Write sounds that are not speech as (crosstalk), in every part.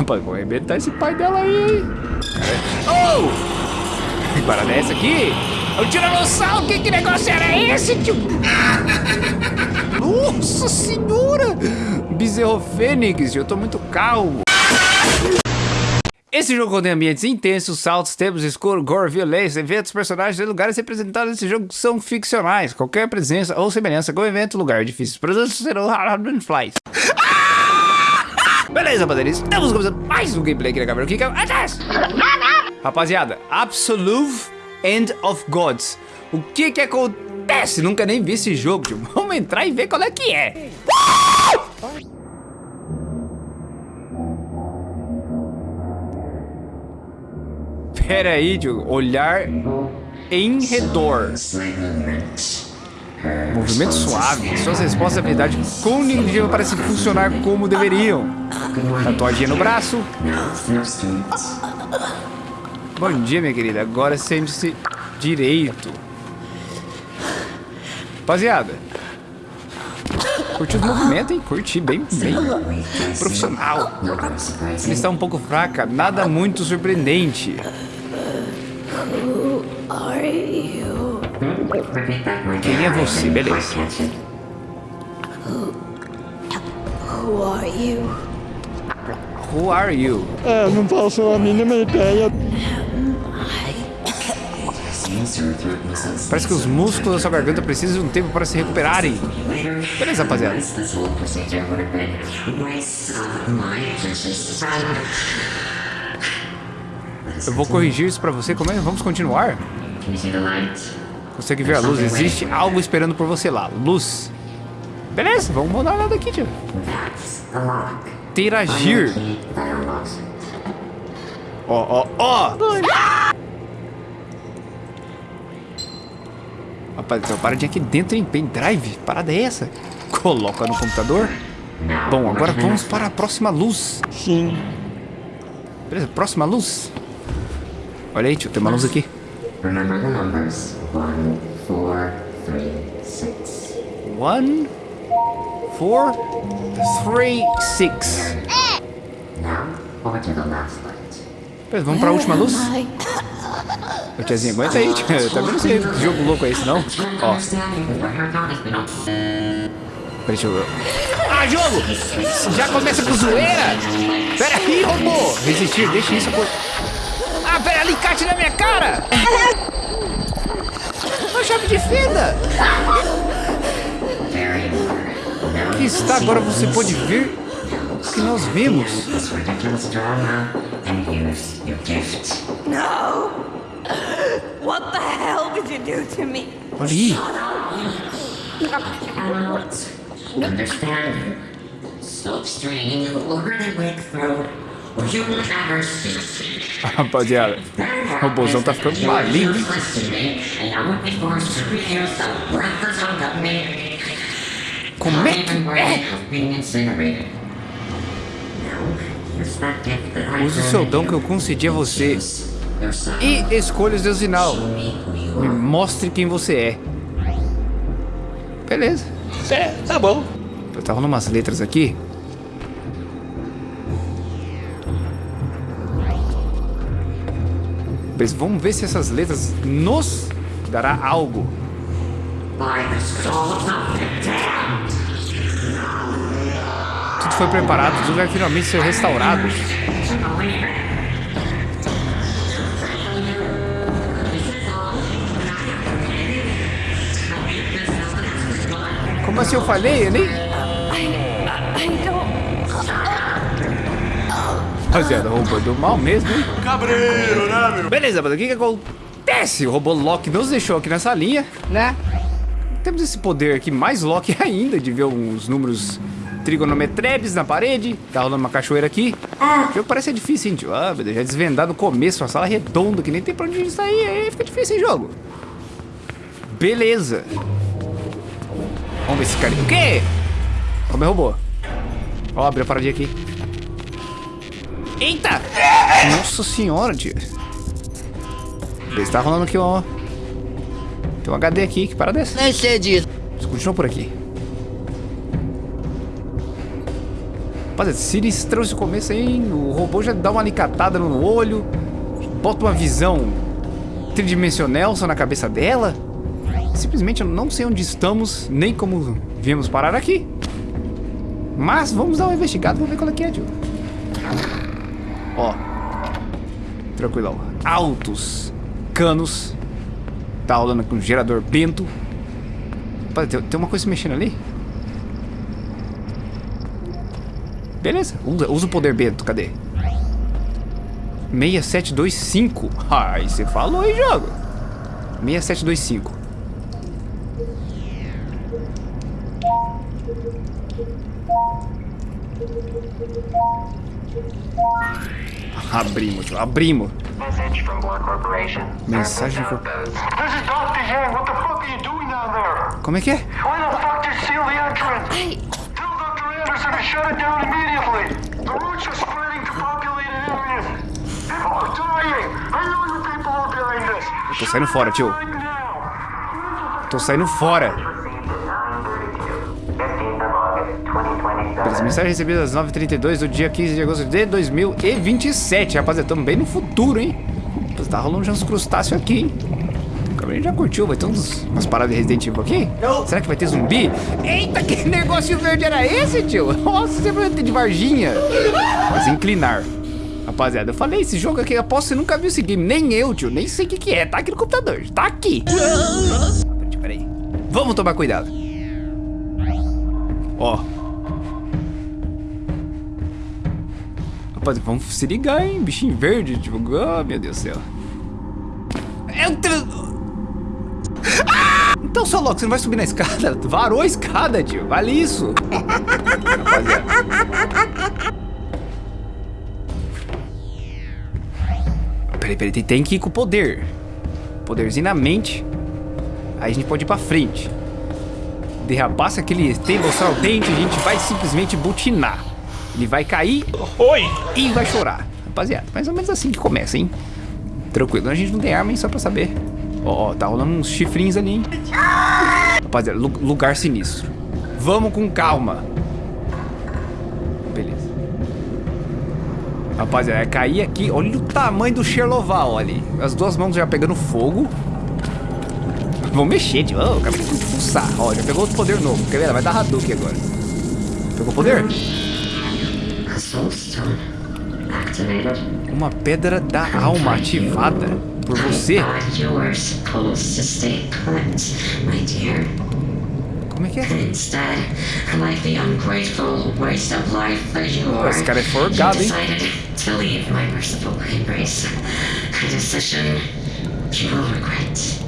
Rapaz, vou arrebentar esse pai dela aí, hein? Oh! Que parada é essa aqui? É o tiranossauro, que, que negócio era esse, tio? (laughs) Nossa senhora! Bezerro Fênix, eu tô muito calmo. Esse jogo contém ambientes intensos, saltos, tempos escuros, gore, violência, eventos, personagens e lugares representados nesse jogo são ficcionais. Qualquer presença ou semelhança com evento, lugar difícil. Presença serão flies. Beleza, rapaziada, estamos começando mais um gameplay aqui na câmera. Que é? Rapaziada, Absolute End of Gods. O que que acontece? Nunca nem vi esse jogo, tio. (laughs) Vamos entrar e ver qual é que é. Pera aí, tio. Olhar em redor. Movimento suave. Suas respostas habilidades cognitivas parecem funcionar como deveriam. Tatuagem no braço. Bom dia, minha querida. Agora sente-se direito. Rapaziada. Curti o movimento, hein? Curti bem, bem profissional. Ele está um pouco fraca, nada muito surpreendente. Quem é você? Beleza. Who are you? Who are you? É, não faço a mínima ideia. Parece que os músculos da sua garganta precisam de um tempo para se recuperarem. Beleza, rapaziada. Eu vou corrigir isso pra você. Como é? Vamos continuar? Consegue ver a luz? Existe algo esperando por você lá. Luz. Beleza, vamos mandar nada aqui, tio. Interagir. Ó, ó, ó. Rapaz, tem uma paradinha aqui dentro, hein? Pendrive? Parada é essa? Coloca no computador. Bom, agora vamos para a próxima luz. Sim. Beleza, próxima luz. Olha aí, tio, tem uma luz aqui. Remember the numbers 1, 4, 3, 6. One, four, three, six. Now, over to the last light. Beleza, vamos pra última luz? Ô, tiazinha, aguenta aí, tio. Tá vendo esse jogo louco aí, senão? Ó, peraí, deixa eu ver. Ah, jogo! Já começa com zoeira? Pera aí, robô! Resistir, deixa isso por... Pera, alicate na minha cara! Uma chave de fenda! Aqui está, agora você pode ver o que nós vimos. Your. No! What the hell did you do to me? Olha aí. Understand? Slopestream, Lorna Wickthroat, or you will never see. Rapaziada, o robôzão tá ficando maligno. Como é que é? Use o seu dom que eu concedi a você e escolha os deuses sinal. Me mostre quem você é. Beleza. É, tá bom. Tá rolando umas letras aqui. Vamos ver se essas letras nos dará algo. Tudo foi preparado, tudo vai finalmente ser restaurado. Como assim eu falei? Eu nem... Rapaziada, robô do mal mesmo, hein? Cabreiro, né, meu? Beleza, mas o que que acontece? O robô Loki nos deixou aqui nessa linha, né? Temos esse poder aqui, mais Loki (laughs) ainda, de ver uns números trigonometrebes na parede. Tá rolando uma cachoeira aqui. O jogo parece ser difícil, hein, tio? Ah, meu Deus, já desvendar no começo, uma sala redonda, que nem tem pra onde sair, aí fica difícil, hein, jogo? Beleza. Vamos ver esse cara. O quê? Ó, meu robô. Ó, abriu a paradinha aqui. Eita! Nossa senhora, tio. Beleza, tá rolando aqui, ó. Tem um HD aqui, que parada é essa? Nem sei disso. Continua por aqui. Rapaziada, sinistrão esse começo aí. O robô já dá uma alicatada no olho. Bota uma visão tridimensional só na cabeça dela. Simplesmente eu não sei onde estamos, nem como viemos parar aqui. Mas vamos dar uma investigada, vamos ver qual é que é, tio. Ó. Tranquilão. Altos canos. Tá rolando com um gerador bento. Tem, tem uma coisa mexendo ali? Beleza, usa, usa o poder bento, cadê? 6725. Ai, você falou aí, jogo. 6725. Abrimos, abrimos. From. Mensagem Service co- outpost. This is Dr. Yang. What the fuck are you doing down there? Como é que é? Why the fuck did you seal the entrance? Hey, Tell Dr. Anderson to shut it down immediately. The roots are spreading to populated areas. People are dying. I know you people are behind this. Tô saindo fora, tio. Tô saindo fora. 2027. Pelas mensagens recebidas às 9h32 do dia 15 de agosto de 2027. Rapaziada, tamo bem no futuro, hein? Tá rolando já uns crustáceos aqui, hein? O Gabriel já curtiu, vai ter uns, umas paradas de Resident Evil aqui? Será que vai ter zumbi? Eita, que (laughs) negócio verde era esse, tio? Nossa, você vai ter de Varginha. Mas inclinar. Rapaziada, eu falei, esse jogo aqui, eu aposto que você nunca viu esse game. Nem eu, tio, nem sei o que que é. Tá aqui no computador, tá aqui. Peraí, Peraí. Vamos tomar cuidado. Ó. Rapaz, vamos se ligar, hein? Bichinho verde, tipo, oh, meu Deus do céu. O tra... Ah! Então, seu louco, você não vai subir na escada? (laughs) Varou a escada, tio. Vale isso. Peraí, peraí, tem- tem que ir com o poder. Poderzinho na mente. Aí a gente pode ir pra frente. Derrapar se aquele o dente, a gente vai simplesmente butinar. Ele vai cair Oi. e vai chorar. Rapaziada, mais ou menos assim que começa, hein? Tranquilo, a gente não tem arma, hein? Só pra saber. Ó, ó, tá rolando uns chifrinhos ali, hein? Rapaziada, lu- lugar sinistro. Vamos com calma. Beleza. Rapaziada, é cair aqui. Olha o tamanho do Sherloval ali. As duas mãos já pegando fogo. Vamos mexer, tio. Oh, acabei de pulsar. Ó, já pegou outro poder novo. Quer ver? Vai dar Hadouken agora. Pegou poder? Uma pedra da alma ativada por você. Como é que é? Esse cara é forgado, hein?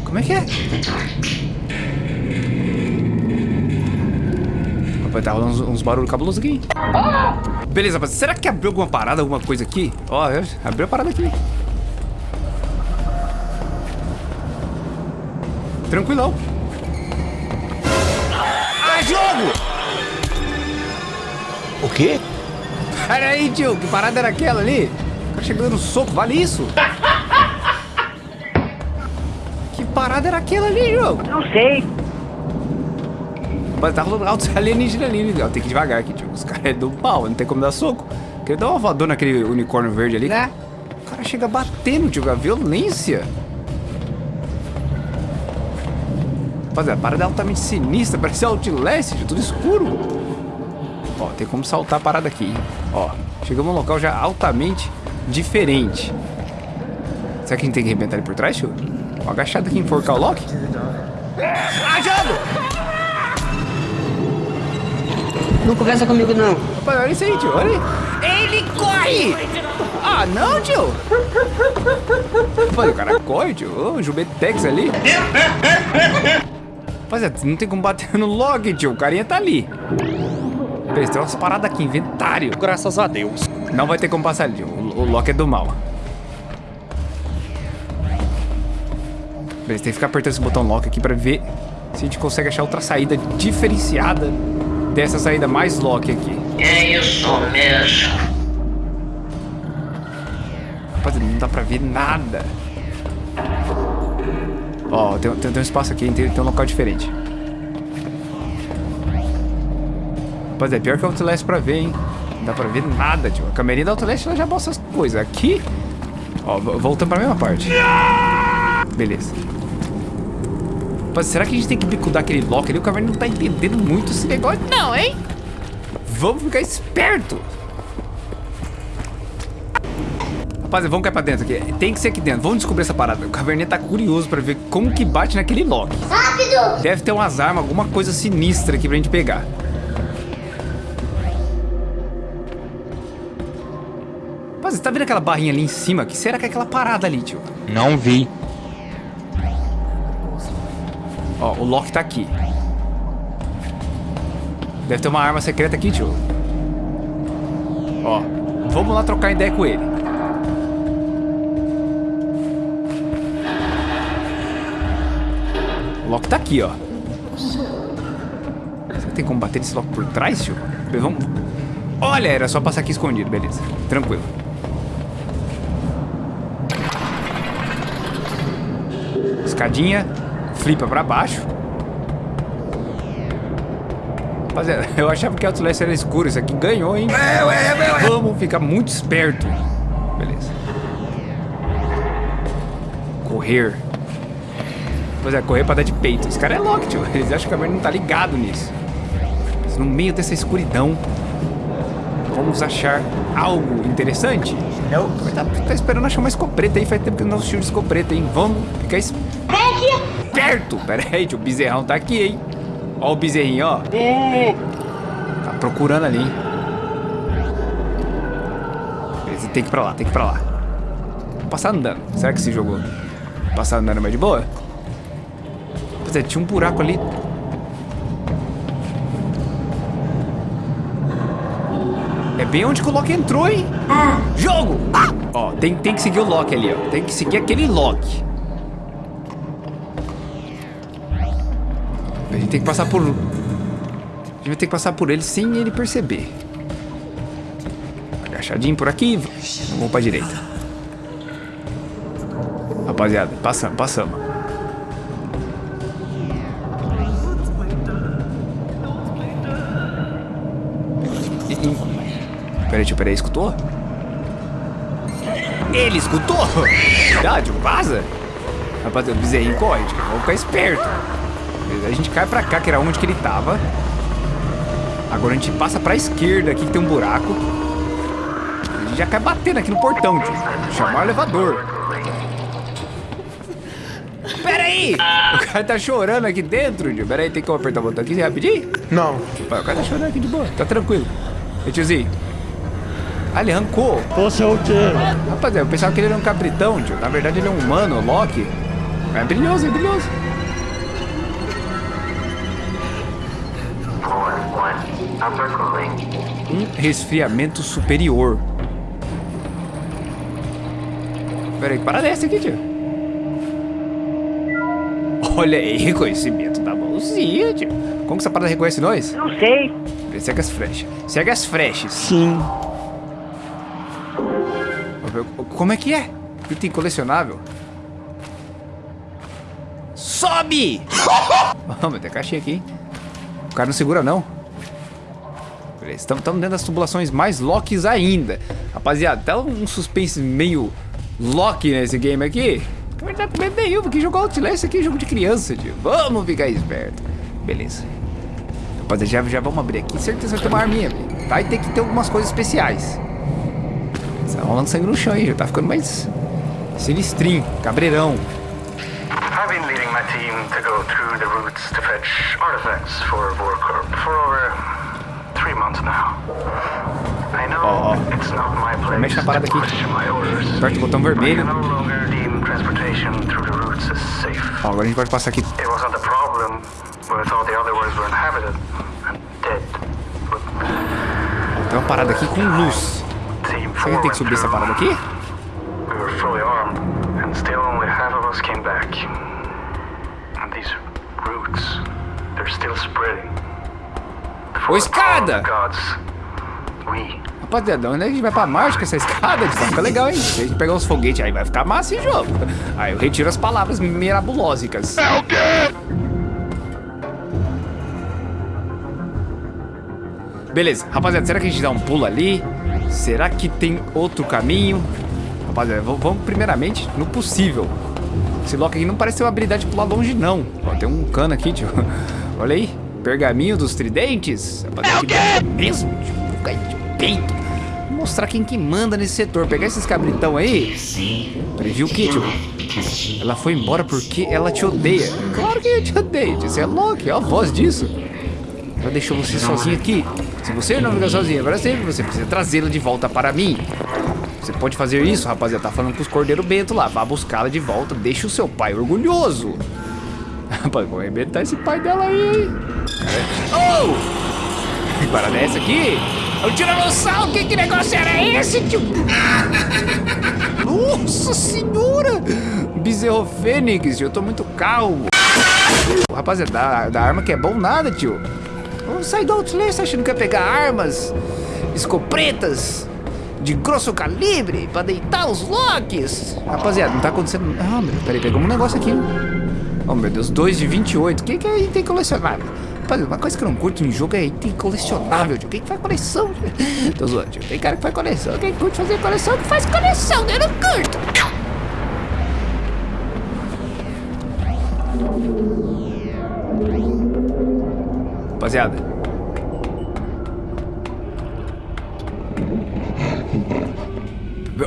Como é que é? in the dark. Rapaz, tá rolando uns, uns barulhos cabulosos aqui. Beleza, rapaz. Será que abriu alguma parada, alguma coisa aqui? Ó, abriu a parada aqui. Tranquilão. Ah, jogo! O quê? Pera aí, tio. Que parada era aquela ali? O cara chegando no soco. Vale isso? Que parada era aquela ali, jogo? Não sei. Mas tá rolando altos (laughs) alienígenas ali, né? Tem que ir devagar aqui, tio. Os caras é do pau, não tem como dar soco. Queria dar uma voadora naquele unicórnio verde ali. Né? O cara chega batendo, tio, a violência. Rapaziada, a parada é altamente sinistra, parece Outlast, tio, tudo escuro. Ó, tem como saltar a parada aqui, hein? Ó, chegamos num local já altamente diferente. Será que a gente tem que arrebentar ele por trás, tio? Ó, agachado aqui, enforcar o Loki? Ah, Não conversa comigo, não. Rapaz, olha isso aí, tio. Olha aí. Ele corre! Ah, não, tio. Rapaz, o cara corre, tio. Ô, o Jubetex ali. Rapaziada, não tem como bater no log, tio. O carinha tá ali. Beleza, tem umas paradas aqui. Inventário. Graças a Deus. Não vai ter como passar ali, tio. O, o Loki é do mal. Beleza, tem que ficar apertando esse botão Lock aqui pra ver se a gente consegue achar outra saída diferenciada dessa saída mais Lock aqui. É isso mesmo. Rapaziada, não dá pra ver nada. Ó, tem, tem, tem um espaço aqui, tem, tem um local diferente. Rapaziada, é pior que o Outlast pra ver, hein? Não dá pra ver nada, tio. A câmerinha da Outlast ela já mostra as coisas. Aqui, ó, vo- voltando pra mesma parte. Beleza. Rapaz, será que a gente tem que bicudar aquele lock ali? O Caverna não tá entendendo muito esse negócio, não, hein? Vamos ficar esperto. Rapaz, vamos cair pra dentro aqui. Tem que ser aqui dentro. Vamos descobrir essa parada. O Caverninha tá curioso pra ver como que bate naquele lock. Rápido! Deve ter umas armas, alguma coisa sinistra aqui pra gente pegar. Rapaz, você tá vendo aquela barrinha ali em cima? que será que é aquela parada ali, tio? Não vi. Ó, o Loki tá aqui. Deve ter uma arma secreta aqui, tio. Ó, vamos lá trocar ideia com ele. O Loki tá aqui, ó. Será que tem como bater esse Loki por trás, tio? Vamos... Olha, era só passar aqui escondido, beleza. Tranquilo. Escadinha, flipa pra baixo. Rapaziada, (laughs) eu achava que Outlast era escuro, isso aqui ganhou, hein? Vamos ficar muito esperto. Beleza. Correr. Pois é, correr pra dar de peito. Esse cara é louco, tio. Eles acham que a merda não tá ligado nisso. Mas no meio dessa escuridão, vamos achar algo interessante? Não. Tá, tá esperando achar uma escopeta aí, faz tempo que eu não assisti uma escopeta, hein? Vamos ficar esperto. Pera aí, tio, o bezerrão tá aqui, hein? Ó o bezerrinho, ó. Tá procurando ali, hein? Beleza, tem que ir pra lá, tem que ir pra lá. Vou passar andando. Será que esse jogo passar andando é mais de boa? Pois é, tinha um buraco ali. É bem onde que o Loki entrou, hein? Jogo! Ah! Ó, tem, tem que seguir o Loki ali, ó. Tem que seguir aquele Loki. Tem que passar por... A gente vai ter que passar por ele sem ele perceber. Agachadinho por aqui. Vamos pra direita. Rapaziada, passamos, passamos. Peraí, tio, peraí, escutou? Ele escutou? Tio, vaza. Rapaziada, o bezerrinho corre, vamos ficar esperto. Beleza, A gente cai pra cá, que era onde que ele tava. Agora a gente passa pra esquerda aqui, que tem um buraco. A gente já cai batendo aqui no portão, tio. Chamar o elevador. Pera aí! O cara tá chorando aqui dentro, tio. Pera aí, tem como apertar o botão aqui rapidinho? Não. O cara tá chorando aqui de boa, tá tranquilo. Ei, tiozinho. Ah, ele arrancou. Você é o quê? Rapaziada, eu pensava que ele era um capritão, tio. Na verdade, ele é um humano, Loki. É brilhoso, é brilhoso. Um resfriamento superior. Pera aí, que parada é essa aqui, tio? Olha aí, reconhecimento da mãozinha, tio. Como que essa parada reconhece nós? Não sei. Segue as flechas. Segue as flechas. Sim. Como é que é? Item colecionável. Sobe! (laughs) Vamos, tem caixinha aqui, hein? O cara não segura, não. Beleza, estamos dentro das tubulações mais Locks ainda. Rapaziada, tá um suspense meio Loki nesse game aqui. Na verdade, também meio, porque jogar Outlast aqui é jogo de criança, tio. Vamos ficar esperto. Beleza. Rapaziada, já, já vamos abrir aqui. Certeza vai ter uma arminha, velho. Vai ter que ter algumas coisas especiais. Tá rolando sangue no chão aí, já tá ficando mais sinistrinho, cabreirão. I've been leading my team to go through the routes to fetch artifacts for Vorkorp for over Ó, ó. my place mexe na parada aqui. Aperta o botão vermelho. Ó, agora a gente pode passar aqui. Tem uma parada aqui com luz. Será que tem que subir essa parada aqui? These roots, they're still spreading. Ô, escada! We Rapaziada, onde é a gente vai pra Marte com essa escada? Vai ficar legal, hein? Se a gente pegar uns foguetes aí, vai ficar massa esse jogo. Aí eu retiro as palavras mirabulosicas. É o quê? Beleza, rapaziada, será que a gente dá um pulo ali? Será que tem outro caminho? Rapaziada, vamos primeiramente no possível. Esse Loki aqui não parece ter uma habilidade de pular longe, não. Ó, tem um cano aqui, tio. (laughs) Olha aí. Pergaminho dos tridentes. Que é mesmo, tio. Cai de peito. Vou mostrar quem que manda nesse setor. Pegar esses cabritão aí. Peraí, viu o que, tio? Ela foi embora porque ela te odeia. Claro que eu te odeio. Você é Loki, ó a voz disso. Ela deixou você sozinho aqui. Se você não ficar sozinho para sempre, você precisa trazê-la de volta para mim. Você pode fazer isso, rapaziada. Tá falando com os Cordeiro Bento lá. Vá buscá-la de volta. Deixa o seu pai orgulhoso. (laughs) Rapaz, vou arrebentar esse pai dela aí, hein? Oh! Parada é essa aqui? É um tiranossauro. Que, que negócio era esse, tio? Nossa senhora! Bezerro Fênix, tio. Eu tô muito calmo. Rapaziada, da, da arma que é bom nada, tio. Sair do Outlast achando que ia pegar armas, escopretas de grosso calibre pra deitar os Locks. Rapaziada, não tá acontecendo. Ah, meu, peraí, pegamos um negócio aqui. Oh, meu Deus, 2 de 28. O que, que é item colecionável? Rapaziada, uma coisa que eu não curto em jogo é item colecionável, tio. Quem que faz coleção? (laughs) Tô zoando, tio. Tem cara que faz coleção. Quem curte fazer coleção, que faz coleção. Eu não curto. Rapaziada.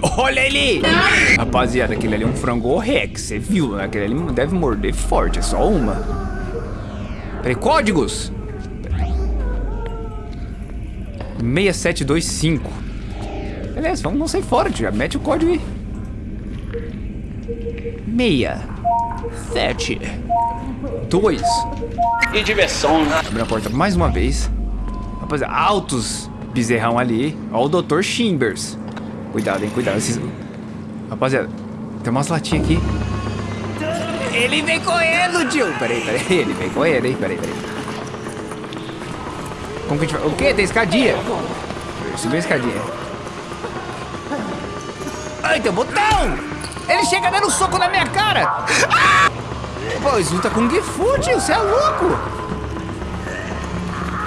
(laughs) Olha ele! Rapaziada, aquele ali é um frango rex, você viu, né? Aquele ali deve morder forte, é só uma. Peraí, códigos! 6725. Beleza, vamos não sair fora. Já mete o código aí. 6 7 2 E diversão, né? Abre a porta mais uma vez. Rapaziada, altos bezerrão ali. Ó o Dr. Chimbers. Cuidado, hein, cuidado. Esses... Rapaziada, tem umas latinhas aqui. Ele vem correndo, tio. Peraí, peraí. (laughs) Ele vem correndo, hein. Peraí, peraí. Como que a gente vai... O quê? Tem escadinha. Subir a escadinha. Ai, tem um botão. Ele chega dando soco na minha cara. Ah! Pô, isso luta com Gifu, tio. Você é louco.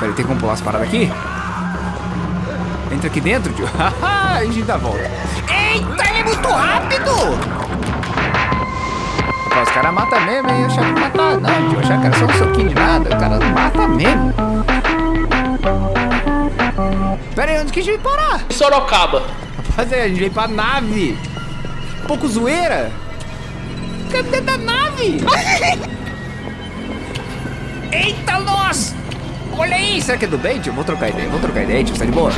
Peraí, tem como pular as paradas aqui? Entra aqui dentro, tio. (laughs) A gente dá a volta. Eita, ele é muito rápido! Pô, os caras matam mesmo, hein? Eu achava que matava. Não, eu achava que era só um soquinho de nada. O cara mata mesmo. Pera aí, onde que a gente vai parar? Sorocaba. Rapaziada, a gente veio pra nave. Pouco zoeira. Cadê da nave? (laughs) Eita, nós! Olha aí, será que é do bem, tio? Vou trocar ideia, vou trocar ideia, tio, tá de boa?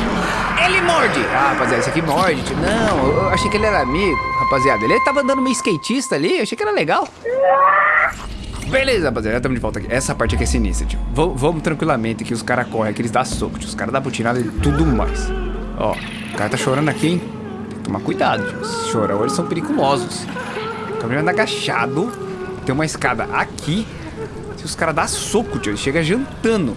Ele morde! Ah, rapaziada, esse aqui morde, tio. Não, eu achei que ele era amigo, rapaziada. Ele tava andando meio skatista ali, achei que era legal. Beleza, rapaziada, já estamos de volta aqui. Essa parte aqui é sinistra, tio. V vamos tranquilamente que os caras correm, que eles dão soco, tio. Os caras dão butinada e tudo mais. Ó, o cara tá chorando aqui, hein? Tem que tomar cuidado, tio. Os chorão, eles são periculosos. Tá vendo agachado. Tem uma escada aqui. Se os caras dão soco, tio, ele chega jantando.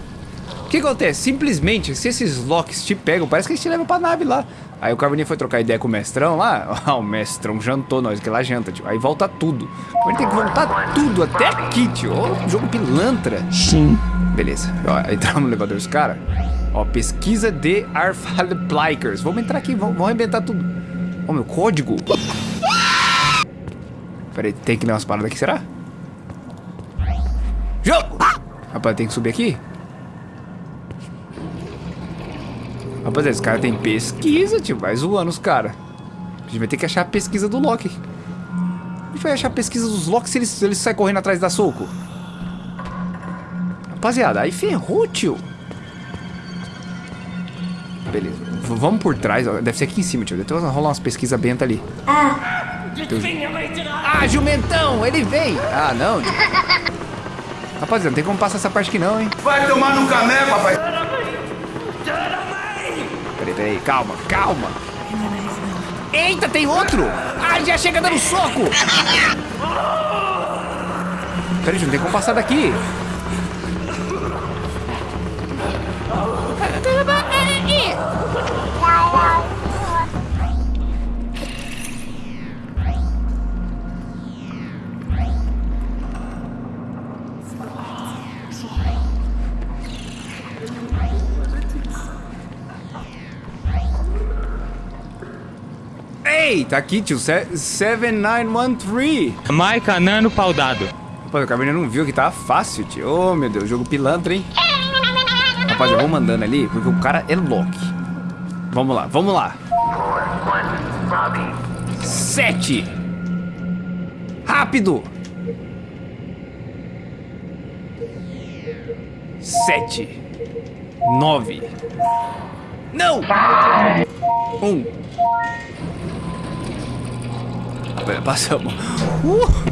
O que acontece? Simplesmente, se esses locks te pegam, parece que eles te levam pra nave lá. Aí o Carboninho foi trocar ideia com o mestrão lá. (laughs) Ah, o mestrão jantou nós, que lá janta, tio. Aí volta tudo. Gente tem que voltar tudo, até aqui, tio. Ó, jogo pilantra. Sim. Beleza. Ó, (laughs) entramos no elevador dos caras. Ó, pesquisa de Arfalplikers. Vamos entrar aqui, vamos, vamos arrebentar tudo. Ó, meu código. Peraí, tem que ler umas paradas aqui, será? Jogo! Rapaz, tem que subir aqui? Rapaziada, esse cara tem pesquisa, tio. Vai zoando os caras. A gente vai ter que achar a pesquisa do Loki. A gente vai achar a pesquisa dos Loki se eles, se eles saem correndo atrás da soco. Rapaziada, aí ferrou, tio. Beleza. V- vamos por trás. ó. Deve ser aqui em cima, tio. Deve ter rolar umas pesquisas benta ali. Ah, jumentão! Ele vem! Ah, não, tio. Rapaziada, não tem como passar essa parte aqui não, hein? Vai tomar no cané, papai. Peraí, calma, calma. Eita, tem outro! Ah, já chega dando soco! Peraí, não tem como passar daqui. Ei, tá aqui, tio. Se- 7913. Maica Nano pau dado. Rapaz, o Cabernet não viu que tava fácil, tio. Ô, meu Deus, jogo pilantra, hein? Rapaz, eu vou mandando ali, porque o cara é Loki. Vamos lá, vamos lá. Sete. Rápido. Sete. Nove. Não! Um. Passamos. Uh!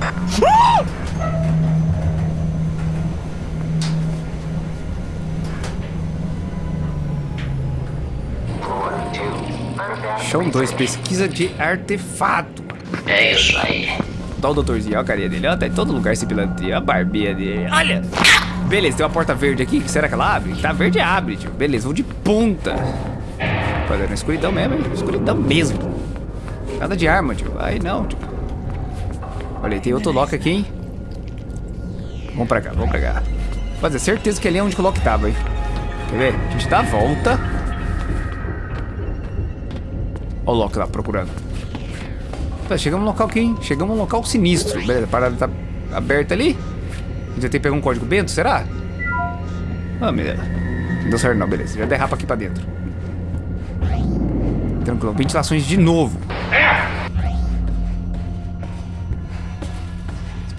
Chão 2, pesquisa de artefato. É isso aí. Olha o doutorzinho, olha a carinha dele. Olha, tá em todo lugar esse pilantra. Olha a barbinha dele. Olha! Beleza, tem uma porta verde aqui. Será que ela abre? Tá verde, abre, tio. Beleza, vou de ponta. Fazendo escuridão mesmo, hein? Escuridão mesmo. Nada de arma, tio. Aí não, tio. Olha tem outro lock aqui, hein? Vamos pra cá, vamos pra cá. Fazer certeza que ali é onde o lock tava, hein? Quer ver? A gente dá a volta. Olha o lock lá procurando. Tá, chegamos no local aqui, hein? Chegamos no local sinistro. Beleza, a parada tá aberta ali. A gente vai ter que pegar um código Bento, será? Ah, beleza. Não deu certo não, beleza. Já derrapa aqui pra dentro. Tranquilo. Ventilações de novo.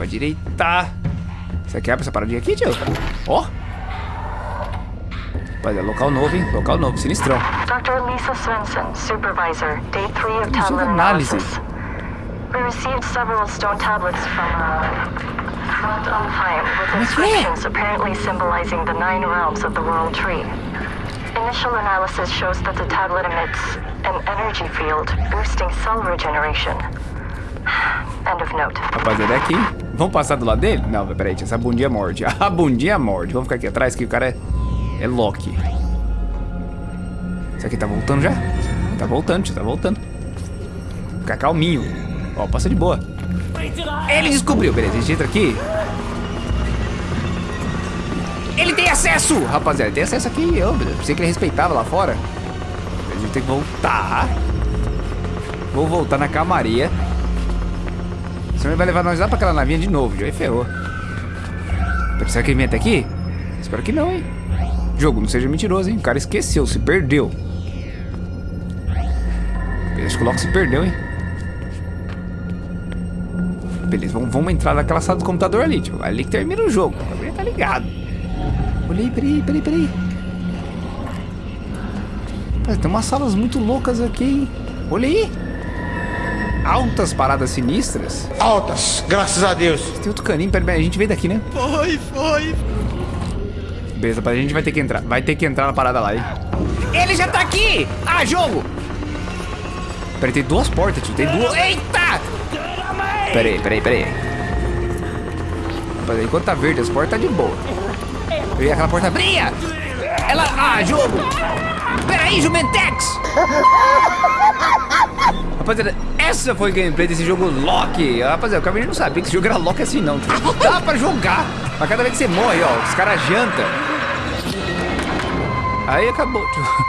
Pra direita. Você quebra essa paradinha aqui, tio? Ó. Olha, local novo, hein? Local novo, sinistrão. Dr. Lisa Svensson, supervisor, day three of Tem jogo tablet analysis. We received several stone tablets from uh, front on client with é que é? inscriptions apparently symbolizing the nine realms of the world tree. Initial analysis shows that the tablet emits an energy field, boosting cell regeneration. (sighs) End of note. Rapaziada, é aqui. Vamos passar do lado dele? Não, peraí, essa bundinha morde. (laughs) A bundinha morde. Vamos ficar aqui atrás que o cara é, é Loki. Isso aqui tá voltando já? Tá voltando, tio, tá voltando. Fica calminho. Ó, passa de boa. Ele descobriu, beleza, a gente entra aqui. Ele tem acesso! Rapaziada, ele tem acesso aqui. Eu pensei que ele respeitava lá fora. A gente tem que voltar. Vou voltar na calmaria. Senão ele vai levar nós lá pra aquela navinha de novo. Já aí ferrou. Será que ele vem até aqui? Espero que não, hein? Jogo, não seja mentiroso, hein? O cara esqueceu, se perdeu. Beleza, coloca se perdeu, hein? Beleza, vamos, vamos entrar naquela sala do computador ali, tio. Ali que termina o jogo. O bagulho tá ligado. Olha aí, peraí, peraí, peraí. Rapaz, tem umas salas muito loucas aqui, hein? Olha aí. Altas paradas sinistras. Altas, graças a Deus. Tem outro caninho, peraí, peraí, a gente veio daqui, né? Foi, foi. Beleza, a gente vai ter que entrar. Vai ter que entrar na parada lá, hein? Ele já tá aqui! Ah, jogo! Peraí, tem duas portas, tio. Tem duas. Eita! Peraí, peraí, peraí. Rapaz, enquanto tá verde as portas, tá de boa. E aquela porta abria! Ela. Ah, jogo! Peraí, Jumentex! (laughs) Rapaziada, essa foi a gameplay desse jogo Loki. Rapaziada, o Cabernet não sabia que esse jogo era Loki assim, não. Dá pra jogar. Mas cada vez que você morre, ó, os caras jantam. Aí acabou.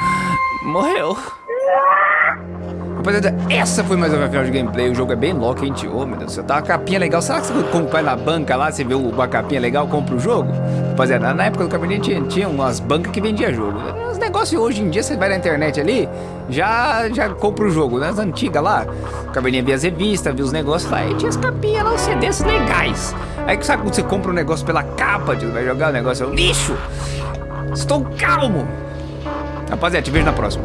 (laughs) Morreu. Rapaziada, essa foi mais uma final de gameplay. O jogo é bem Loki, hein, tio? Oh, meu Deus do céu. Tá uma capinha legal. Será que você compra vai na banca lá, você vê uma capinha legal, compra o jogo? Rapaziada, na época do Cabernet tinha, tinha umas bancas que vendia jogo. Negócios hoje em dia, você vai na internet ali, já, já compra o jogo. Nas antigas lá, Cabernet via as revistas, via os negócios lá, e tinha as capinhas lá, os CDs legais. Aí sabe quando você compra um negócio pela capa, tio, vai jogar o negócio, é um lixo. Estou calmo. Rapaziada, te vejo na próxima.